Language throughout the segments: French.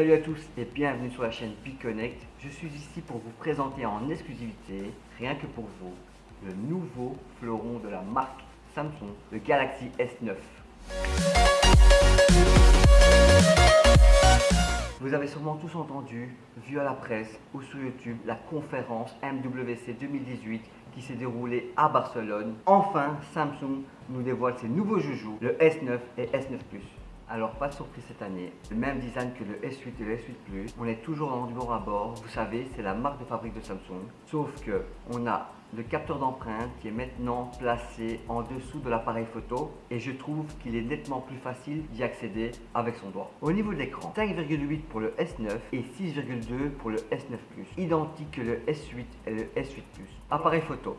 à tous et bienvenue sur la chaîne Piconnect. Je suis ici pour vous présenter en exclusivité, rien que pour vous, le nouveau fleuron de la marque Samsung, le Galaxy S9. Vous avez sûrement tous entendu, vu à la presse ou sur YouTube, la conférence MWC 2018 qui s'est déroulée à Barcelone. Enfin, Samsung nous dévoile ses nouveaux joujoux, le S9 et S9 Plus. Alors pas de surprise cette année, le même design que le S8 et le S8 Plus. On est toujours dans du à bord, vous savez, c'est la marque de fabrique de Samsung. Sauf que on a le capteur d'empreinte qui est maintenant placé en dessous de l'appareil photo et je trouve qu'il est nettement plus facile d'y accéder avec son doigt. Au niveau de l'écran, 5,8 pour le S9 et 6,2 pour le S9 Plus, identique que le S8 et le S8 Plus. Appareil photo,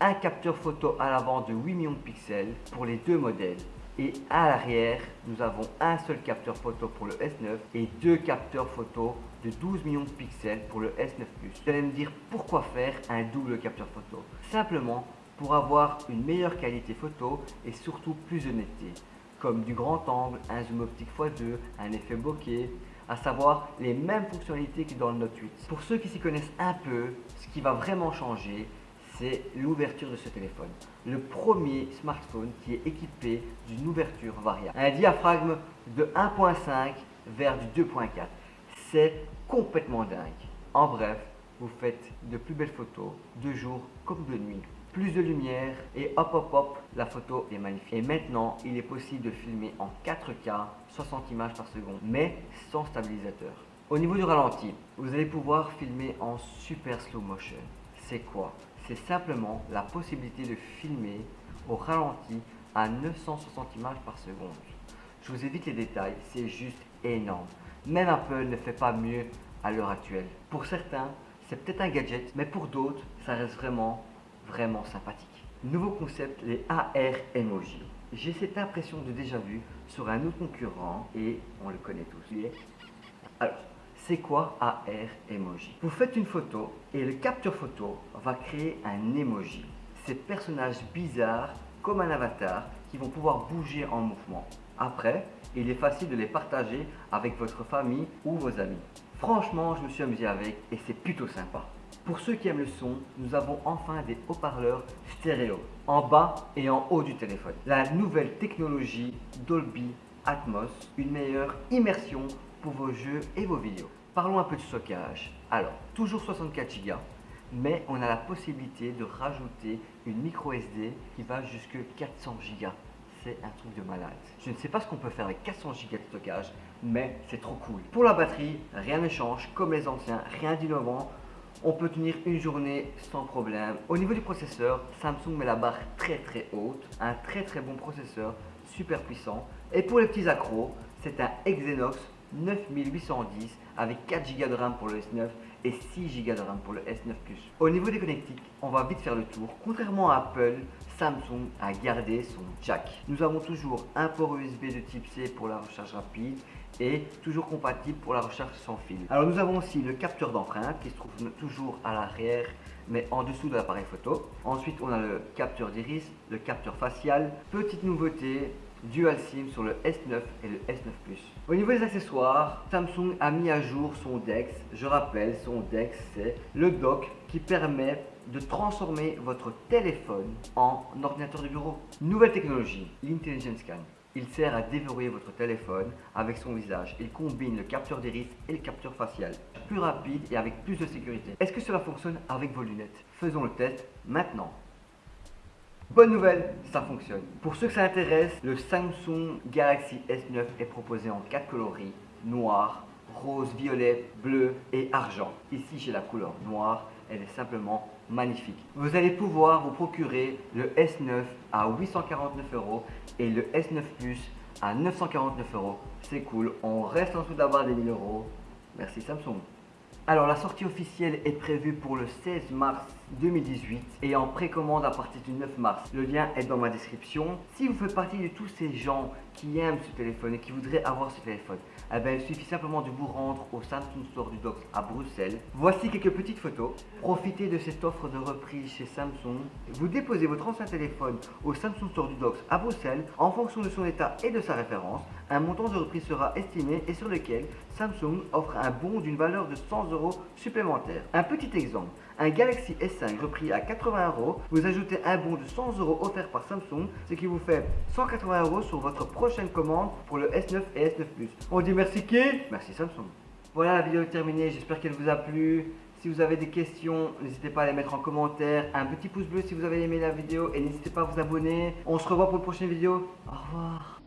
un capteur photo à l'avant de 8 millions de pixels pour les deux modèles et à l'arrière, nous avons un seul capteur photo pour le S9 et deux capteurs photo de 12 millions de pixels pour le S9 Plus. Vous allez me dire pourquoi faire un double capteur photo Simplement pour avoir une meilleure qualité photo et surtout plus de comme du grand angle, un zoom optique x2, un effet bokeh, à savoir les mêmes fonctionnalités que dans le Note 8. Pour ceux qui s'y connaissent un peu, ce qui va vraiment changer, c'est l'ouverture de ce téléphone. Le premier smartphone qui est équipé d'une ouverture variable. Un diaphragme de 1.5 vers du 2.4. C'est complètement dingue. En bref, vous faites de plus belles photos de jour comme de nuit. Plus de lumière et hop hop hop, la photo est magnifique. Et maintenant, il est possible de filmer en 4K, 60 images par seconde, mais sans stabilisateur. Au niveau du ralenti, vous allez pouvoir filmer en super slow motion. C'est quoi? C'est simplement la possibilité de filmer au ralenti à 960 images par seconde. Je vous évite les détails, c'est juste énorme. Même Apple ne fait pas mieux à l'heure actuelle. Pour certains, c'est peut-être un gadget, mais pour d'autres, ça reste vraiment, vraiment sympathique. Nouveau concept, les AR Emoji. J'ai cette impression de déjà vu sur un autre concurrent et on le connaît tous. Alors, c'est quoi AR Emoji? Vous faites une photo et le capteur photo va créer un emoji. Ces personnages bizarres comme un avatar qui vont pouvoir bouger en mouvement. Après, il est facile de les partager avec votre famille ou vos amis. Franchement, je me suis amusé avec et c'est plutôt sympa. Pour ceux qui aiment le son, nous avons enfin des haut-parleurs stéréo en bas et en haut du téléphone. La nouvelle technologie Dolby Atmos, une meilleure immersion pour vos jeux et vos vidéos. Parlons un peu de stockage. Alors, toujours 64 Go, mais on a la possibilité de rajouter une micro SD qui va jusque 400 Go. C'est un truc de malade. Je ne sais pas ce qu'on peut faire avec 400 Go de stockage, mais c'est trop cool. Pour la batterie, rien ne change, comme les anciens, rien d'innovant. On peut tenir une journée sans problème. Au niveau du processeur, Samsung met la barre très très haute. Un très très bon processeur, super puissant. Et pour les petits accros, c'est un Exynos 9810 avec 4 Go de RAM pour le S9 et 6 Go de RAM pour le S9 Plus. Au niveau des connectiques, on va vite faire le tour. Contrairement à Apple, Samsung a gardé son jack. Nous avons toujours un port USB de type C pour la recharge rapide et toujours compatible pour la recharge sans fil. Alors nous avons aussi le capteur d'empreinte qui se trouve toujours à l'arrière mais en dessous de l'appareil photo. Ensuite on a le capteur d'iris, le capteur facial. Petite nouveauté, Dual SIM sur le S9 et le S9 Plus. Au niveau des accessoires, Samsung a mis à jour son DeX. Je rappelle, son DeX c'est le dock qui permet de transformer votre téléphone en ordinateur de bureau. Nouvelle technologie, l'Intelligent Scan. Il sert à déverrouiller votre téléphone avec son visage. Il combine le capteur d'iris et le capteur facial. Plus rapide et avec plus de sécurité. Est-ce que cela fonctionne avec vos lunettes? Faisons le test maintenant. Bonne nouvelle, ça fonctionne. Pour ceux que ça intéresse, le Samsung Galaxy S9 est proposé en 4 coloris, noir, rose, violet, bleu et argent. Ici j'ai la couleur noire, elle est simplement magnifique. Vous allez pouvoir vous procurer le S9 à 849 euros et le S9 Plus à 949 euros. C'est cool, on reste en dessous d'avoir des 1000 euros. Merci Samsung. Alors la sortie officielle est prévue pour le 16 mars 2018 et en précommande à partir du 9 mars. Le lien est dans ma description. Si vous faites partie de tous ces gens qui aiment ce téléphone et qui voudraient avoir ce téléphone, eh bien, il suffit simplement de vous rendre au Samsung Store du Docs à Bruxelles. Voici quelques petites photos. Profitez de cette offre de reprise chez Samsung. Vous déposez votre ancien téléphone au Samsung Store du Docs à Bruxelles en fonction de son état et de sa référence. Un montant de reprise sera estimé et sur lequel Samsung offre un bon d'une valeur de 100 euros supplémentaires. Un petit exemple, un Galaxy S5 repris à 80 euros, vous ajoutez un bon de 100 euros offert par Samsung, ce qui vous fait 180 euros sur votre prochaine commande pour le S9 et S9 Plus. On dit merci qui? Merci Samsung. Voilà, la vidéo est terminée, j'espère qu'elle vous a plu. Si vous avez des questions, n'hésitez pas à les mettre en commentaire. Un petit pouce bleu si vous avez aimé la vidéo et n'hésitez pas à vous abonner. On se revoit pour une prochaine vidéo. Au revoir.